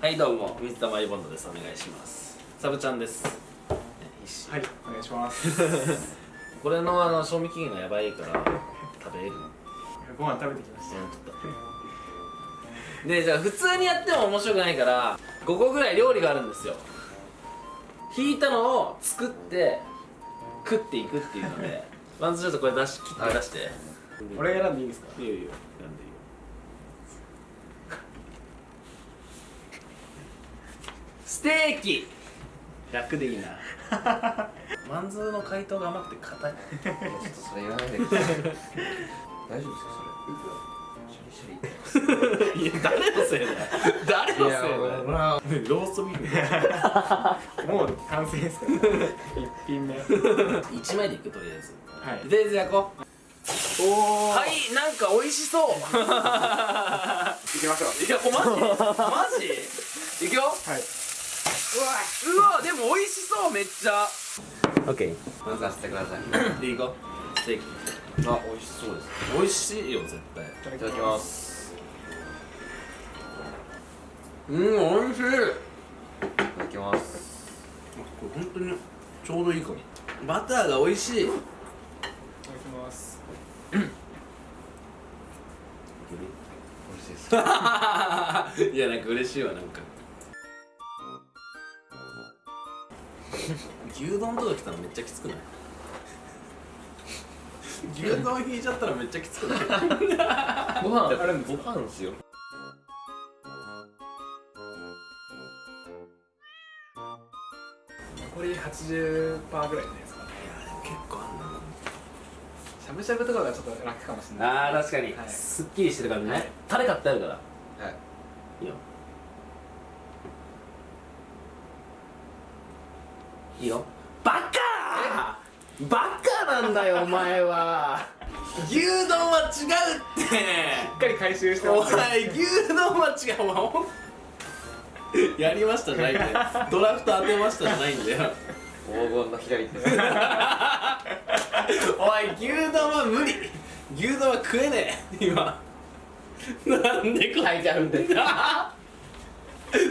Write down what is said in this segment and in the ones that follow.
はいどうも水溜りボンドです。お願いします。サブちゃんです、はいお願いします。これのあの賞味期限がやばいから食べれるご飯食べてきました。でじゃあ普通にやっても面白くないから5個ぐらい料理があるんですよ。引いたのを作って食っていくっていうので。まずちょっとこれ出し切って出して、俺が選んでいいですか？いいよいいよ。選んでいいよステーキ。楽でいいな。マンズーの回答が甘くて硬い。ちょっとそれ言わないでください。大丈夫ですかそれ。シャリシャリいや誰のせいだよ。誰のせいだよ。ローストビーフ。もう完成ですから。一品目。は1枚でいくとりあえず。い。とりあえず焼こう。おおはい。なんか美味しそう。行きましょう。いやこマジ？マジ？いくよはいうわでも美味しそうめっちゃ。オッケ任せてください。ー でいこう。ステーキ。あ美味しそうです。美味しいよ絶対。い。ただきます。うん美味しい。いただきます。これ本当にちょうどいいかも。バターが美味しい。いただきます。美味しいです いやなんか嬉しいわなんか牛丼とか来たらめっちゃきつくない？牛丼引いちゃったらめっちゃきつくない？ご飯。あるんですご飯ですよ。残り80%ぐらいじゃないですか。結構あんなしゃぶしゃぶとかがちょっと楽かもしれない。あー確かに、はい。すっきりしてる感じね、はい。タレ買ってあるから。はい。いいよいいよ。バカバカなんだよ お前は。牛丼は違うって。しっかり回収しておますね。前牛丼は違う。お前ほんやりましたじゃないんだよ。ドラフト当てましたじゃないんだよ。黄金の左手。おい牛丼は無理。牛丼は食えねえ。今。なんでこ書いてあるんで。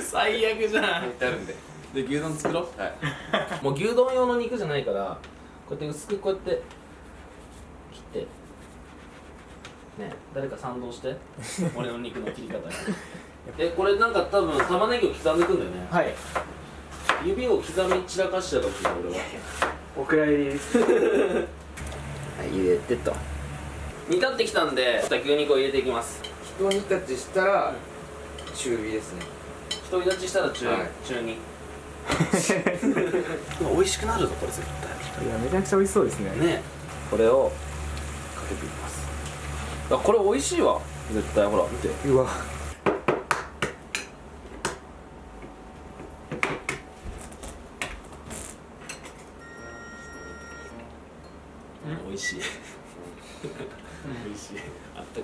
最悪じゃん。書いてあるんでで牛丼作ろう。はい。もう牛丼用の肉じゃないからこうやって薄くこうやって切って。ねえ誰か賛同して。俺の肉の切り方に。えこれなんか多分玉ねぎを刻んでいくんだよね。はい。指を刻み散らかしちゃうかもしれない俺はお蔵入り。ですはい入れてと。煮立ってきたんで牛肉を入れていきます。一煮立ちしたら中火ですね。一人立ちしたら中,、はい。中に 美味しくなるぞこれ絶いやめちゃくちゃ美味しそうですね。対ね。これをかけていきます。あこれ美味しいわ。絶対ほら見て。うわ。美味しい。美味しい。あった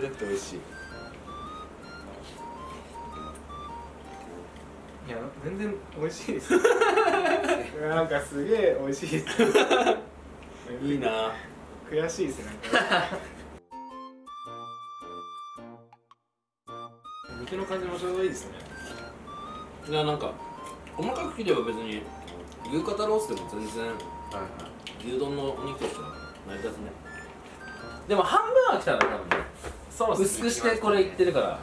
かくて美味しい 全然美味しいです。なんかすげえ美味しいです。いいな。悔しいですね肉の感じもちょうどいいですね。いやなんか細かく切れば別に牛肩ロースでも全然牛丼のお肉としては成り立つね。でも半分は来たら多分ね。そう薄くしてこれいってるから。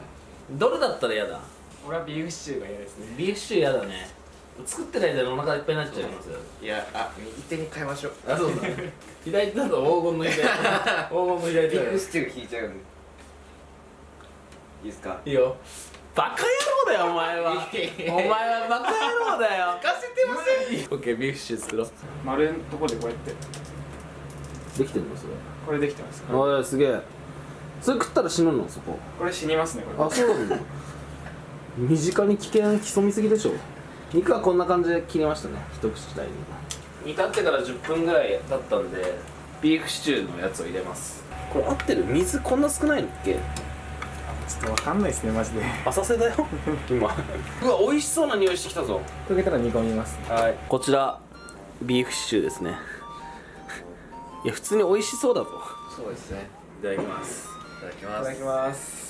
どれだったら嫌だ？俺はビーフシチューが嫌ですね。ビーフシチュー嫌だね。作ってる間にお腹いっぱいになっちゃいますよ。いやあ右手に変えましょう。あそうだ。左手だと黄金の左手 黄金の左手ビーフシチューが引いちゃうんで。いいですか？いいよ。バカ野郎だよお前は。お前はバカ野郎だよ。かせてません オッケービーフシチュー作ろう。丸のとこでこうやって。できてんのそれ。これできてますおいすげえ。それ食ったら死ぬのそこ。これ死にますねこれ。あそうなの？身近に危険潜みすぎでしょ。肉はこんな感じで切りましたね。一口大に。煮立ってから10分ぐらい経ったんでビーフシチューのやつを入れます。これ合ってる水こんな少ないのっけ？ちょっとわかんないですねマジで。浅瀬だよ。今。うわ美味しそうな匂いしてきたぞ。溶けたら煮込みます。はい。こちらビーフシチューですね。いや普通に美味しそうだぞ。そうですね。いただきます。いただきいます。ただきます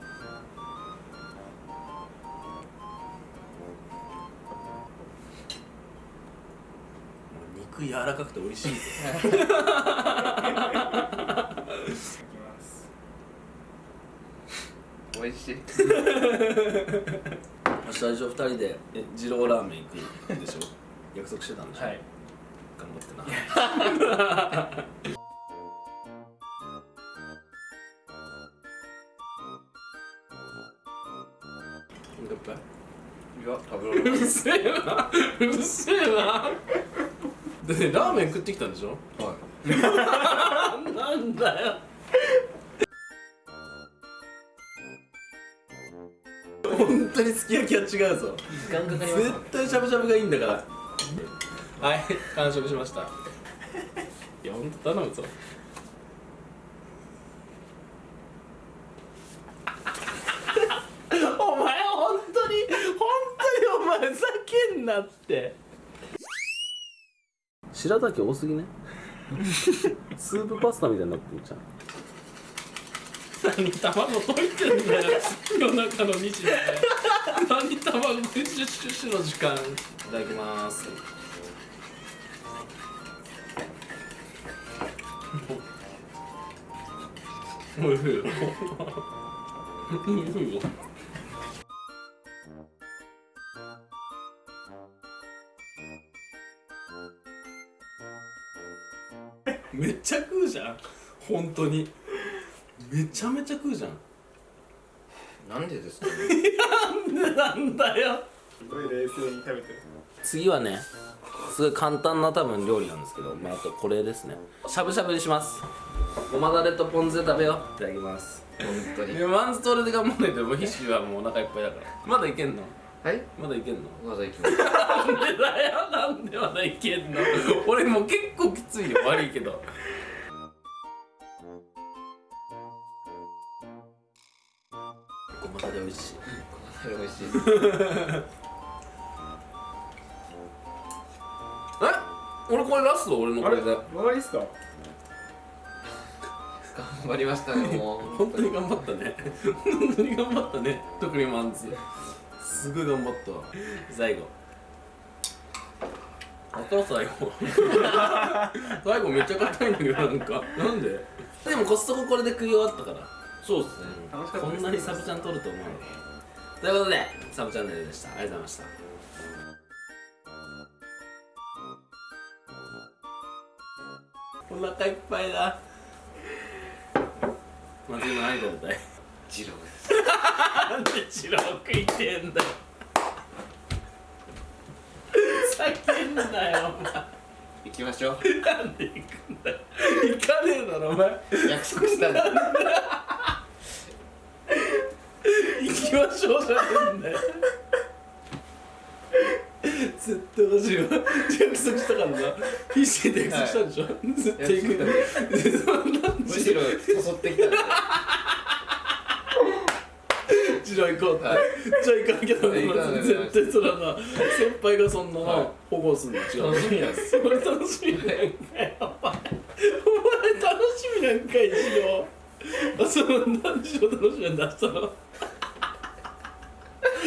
肉柔らかくて美味しい。ぞいきます美味しい。最初2人でえ二郎ラーメン行くでしょ？約束してたんでしょ、はい。頑張ってな。乾杯いや食べうるせえな。うるせえなでねラーメン食ってきたんでしょ？はい。なんだよ。本当にすき焼きは違うぞ。時間かかります。絶対しゃぶしゃぶがいいんだから。はい完食しました。いや本当頼むぞ。お前本当に本当にお前ふざけんなって白滝多すぎね？スープパスタみたいになってんじゃん。何卵溶いてんだよ夜中の2時で。何卵シュッシュッシュの時間。いただきます。おいしいよ。おいしいよめっちゃ食うじゃん。本当に。めちゃめちゃ食うじゃん。なんでですかね？なんでなんだよ。すごい冷静に食べてる。次はねすごい簡単な多分料理なんですけどまああとこれですね。しゃぶしゃぶにします。ごまだれとポン酢で食べよう。いただきます。本当に。いやマンストレで頑張んないともう必死はもうお腹いっぱいだから。まだいけんの？はい？まだいけんの？まだ行きますなんでだよなんでまだいけんの？俺もう結構きついよ。悪いけど。ごまだれ美味しい。これ美味しい。え？俺これラスト？俺のこあれ？れで終わりっすか？頑張りましたねもう。本当に頑張ったね。本当に頑張ったね。特にマンツすごい頑張った。わ最後。あった最後。最後めっちゃ硬いんだけどなんか。なんで？でもコストコこれで食い終わったから。そうですね。楽しかったですこんなにサブちゃん撮ると思うのということでサブチャンネルでした。ありがとうございました。お腹いっぱいだ。まず今何食べたい？二郎ですなんで白食いてんだよ。叫んだよお前。行きましょう。なんで行くんだよ。行かねえだろお前。約束したんで行きましょうじゃねえんだよ。絶対おかしいわ約束したからな。必死で約束したんでしょ、絶対行くんだ。よむしろ誘ってきたんでじゃあ行こう。って、はい。じゃあ行かなきゃダメ行かなきゃダメ絶対そらな先輩がそんなな、はい。保護すんの違う。楽しみ。なんですそれ楽しみなんかよお前楽しみなんかい一応あそうなんでしょ楽しみなんだしたの